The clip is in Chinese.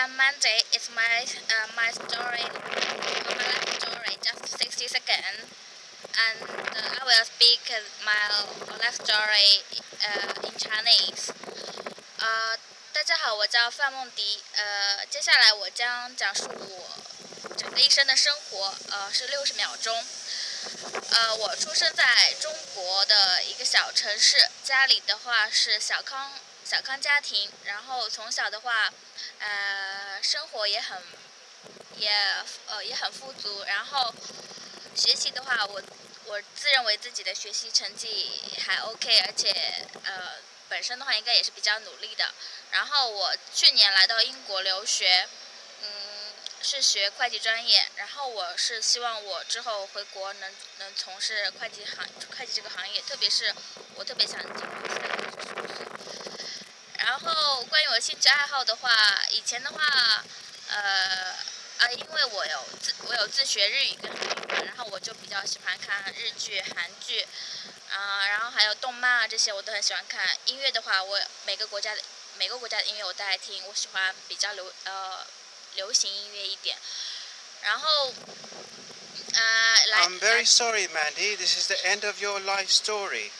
am Mandy. is my uh, my story, my life story, just 60 seconds. And uh, I will speak my life story uh, in Chinese. 呃，大家好，我叫范梦迪。呃，接下来我将讲述我整个一生的生活。呃，是六十秒钟。呃，我出生在中国的一个小城市，家里的话是小康小康家庭，然后从小的话，呃，生活也很也呃也很富足，然后学习的话，我我自认为自己的学习成绩还 OK，而且呃本身的话应该也是比较努力的。然后我去年来到英国留学，嗯。是学会计专业，然后我是希望我之后回国能能从事会计行会计这个行业，特别是我特别想进入。关于我的兴趣爱好的话，以前的话，呃，啊，因为我有自我有自学日语跟韩语，然后我就比较喜欢看日剧、韩剧，啊，然后还有动漫啊这些我都很喜欢看。音乐的话，我每个国家的每个国家的音乐我都爱听，我喜欢比较流呃。流行音乐一点，然后，呃，来。I'm very sorry, Mandy. This is the end of your life story.